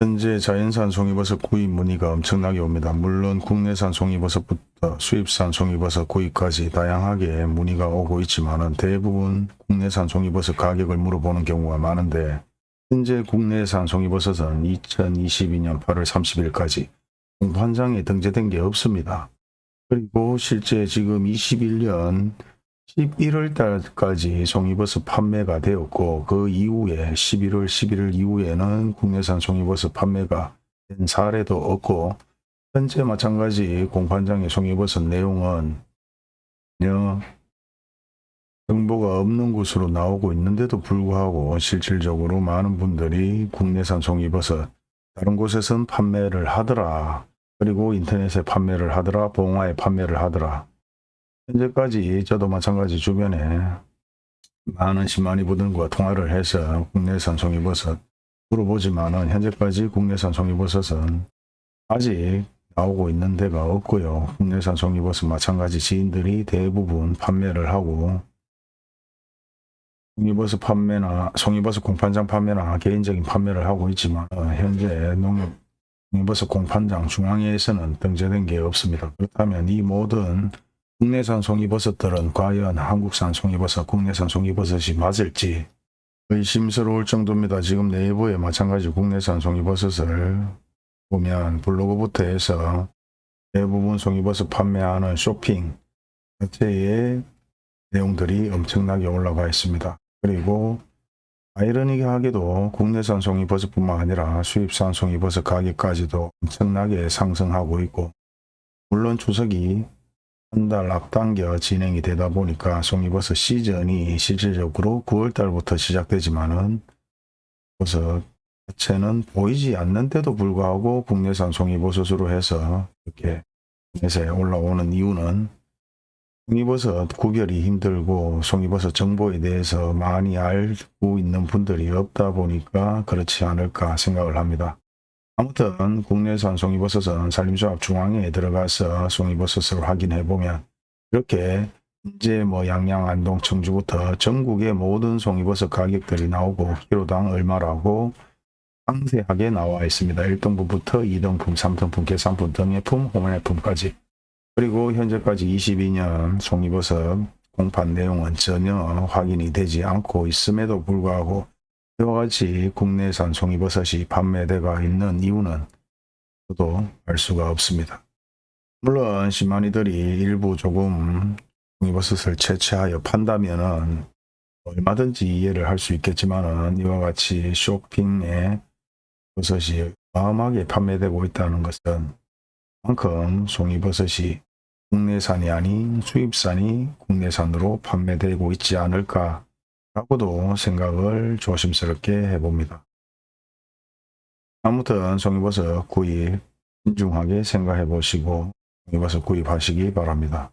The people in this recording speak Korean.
현재 자연산 송이버섯 구입 문의가 엄청나게 옵니다. 물론 국내산 송이버섯부터 수입산 송이버섯 구입까지 다양하게 문의가 오고 있지만 대부분 국내산 송이버섯 가격을 물어보는 경우가 많은데 현재 국내산 송이버섯은 2022년 8월 30일까지 공판장에 등재된 게 없습니다. 그리고 실제 지금 21년 11월 달까지 송이버섯 판매가 되었고 그 이후에 11월 11일 이후에는 국내산 송이버섯 판매가 된 사례도 없고 현재 마찬가지 공판장의 송이버섯 내용은 전혀 정보가 없는 곳으로 나오고 있는데도 불구하고 실질적으로 많은 분들이 국내산 송이버섯 다른 곳에선 판매를 하더라. 그리고 인터넷에 판매를 하더라. 봉화에 판매를 하더라 현재까지 저도 마찬가지 주변에 많은 10만이 분들과 통화를 해서 국내산 송이버섯 물어보지만은 현재까지 국내산 송이버섯은 아직 나오고 있는 데가 없고요. 국내산 송이버섯 마찬가지 지인들이 대부분 판매를 하고 송이버섯 판매나 송이버섯 공판장 판매나 개인적인 판매를 하고 있지만 어, 현재 농협 송이버섯 공판장 중앙에서는 등재된 게 없습니다. 그렇다면 이 모든 국내산 송이버섯들은 과연 한국산 송이버섯, 국내산 송이버섯이 맞을지 의심스러울 정도입니다. 지금 네이버에 마찬가지 국내산 송이버섯을 보면 블로그부터 해서 대부분 송이버섯 판매하는 쇼핑 자체의 내용들이 엄청나게 올라가 있습니다. 그리고 아이러니하게도 국내산 송이버섯뿐만 아니라 수입산 송이버섯 가격까지도 엄청나게 상승하고 있고 물론 추석이 한 달 앞당겨 진행이 되다 보니까 송이버섯 시즌이 실질적으로 9월 달부터 시작되지만은 버섯 자체는 보이지 않는데도 불구하고 국내산 송이버섯으로 해서 이렇게 국내에 올라오는 이유는 송이버섯 구별이 힘들고 송이버섯 정보에 대해서 많이 알고 있는 분들이 없다 보니까 그렇지 않을까 생각을 합니다. 아무튼 국내산 송이버섯은 산림조합 중앙에 들어가서 송이버섯을 확인해 보면 이렇게 이제 뭐 양양, 안동, 청주부터 전국의 모든 송이버섯 가격들이 나오고 키로당 얼마라고 상세하게 나와 있습니다. 1등분부터 2등품, 3등품, 계산품, 등예품, 호매품까지 그리고 현재까지 22년 송이버섯 공판 내용은 전혀 확인이 되지 않고 있음에도 불구하고 이와 같이 국내산 송이버섯이 판매되가 있는 이유는 저도 알 수가 없습니다. 물론 시마니들이 일부 조금 송이버섯을 채취하여 판다면 은 얼마든지 이해를 할 수 있겠지만은 이와 같이 쇼핑에 버섯이 어마어마하게 판매되고 있다는 것은 만큼 송이버섯이 국내산이 아닌 수입산이 국내산으로 판매되고 있지 않을까 라고도 생각을 조심스럽게 해봅니다. 아무튼 송이버섯 구입 신중하게 생각해 보시고 송이버섯 구입하시기 바랍니다.